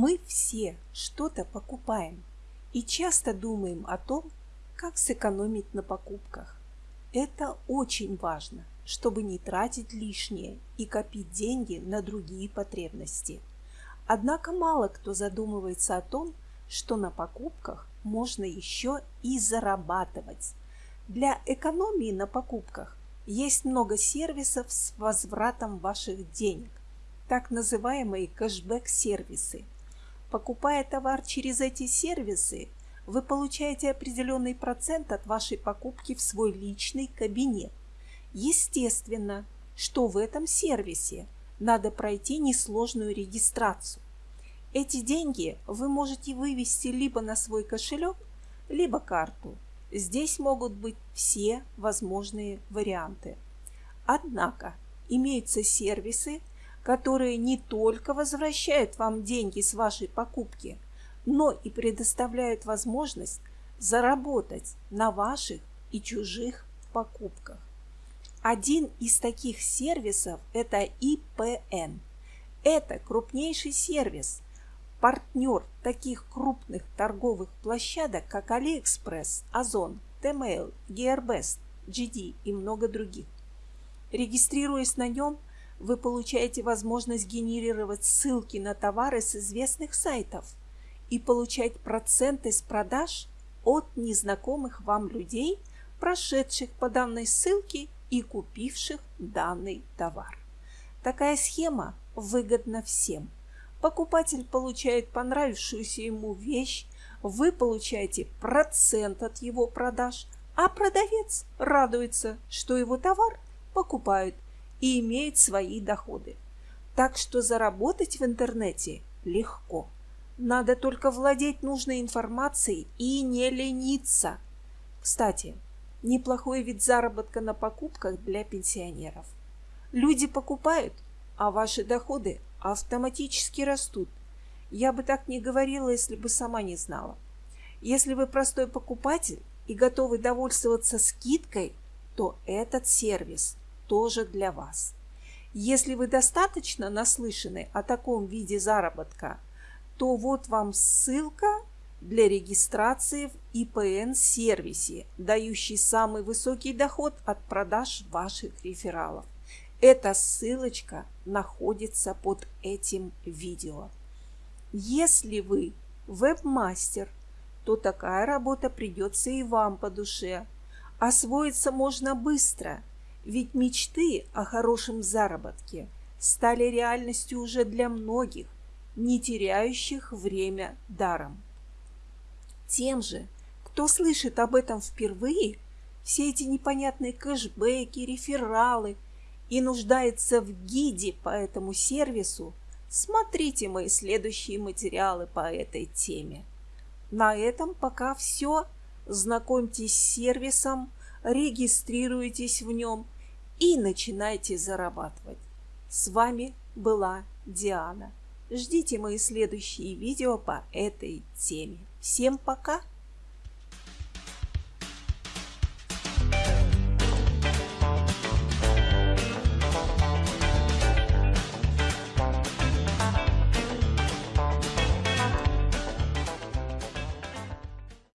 Мы все что-то покупаем и часто думаем о том, как сэкономить на покупках. Это очень важно, чтобы не тратить лишнее и копить деньги на другие потребности. Однако мало кто задумывается о том, что на покупках можно еще и зарабатывать. Для экономии на покупках есть много сервисов с возвратом ваших денег, так называемые кэшбэк-сервисы. Покупая товар через эти сервисы, вы получаете определенный процент от вашей покупки в свой личный кабинет. Естественно, что в этом сервисе надо пройти несложную регистрацию. Эти деньги вы можете вывести либо на свой кошелек, либо карту. Здесь могут быть все возможные варианты. Однако имеются сервисы, которые не только возвращают вам деньги с вашей покупки – но и предоставляют возможность заработать на ваших и чужих покупках. Один из таких сервисов – это IPN. Это крупнейший сервис, партнер таких крупных торговых площадок, как AliExpress, Озон, Tmail, Gearbest, GD и много других. Регистрируясь на нем, вы получаете возможность генерировать ссылки на товары с известных сайтов – и получать проценты с продаж от незнакомых вам людей, прошедших по данной ссылке и купивших данный товар. Такая схема выгодна всем. Покупатель получает понравившуюся ему вещь, вы получаете процент от его продаж, а продавец радуется, что его товар покупают и имеет свои доходы. Так что заработать в интернете легко. Надо только владеть нужной информацией и не лениться. Кстати, неплохой вид заработка на покупках для пенсионеров. Люди покупают, а ваши доходы автоматически растут. Я бы так не говорила, если бы сама не знала. Если вы простой покупатель и готовы довольствоваться скидкой, то этот сервис тоже для вас. Если вы достаточно наслышаны о таком виде заработка, то вот вам ссылка для регистрации в ИПН-сервисе, дающий самый высокий доход от продаж ваших рефералов. Эта ссылочка находится под этим видео. Если вы веб-мастер, то такая работа придется и вам по душе. Освоиться можно быстро, ведь мечты о хорошем заработке стали реальностью уже для многих, не теряющих время даром. Тем же, кто слышит об этом впервые, все эти непонятные кэшбэки, рефералы и нуждается в гиде по этому сервису, смотрите мои следующие материалы по этой теме. На этом пока все. Знакомьтесь с сервисом, регистрируйтесь в нем и начинайте зарабатывать. С вами была Диана. Ждите мои следующие видео по этой теме. Всем пока!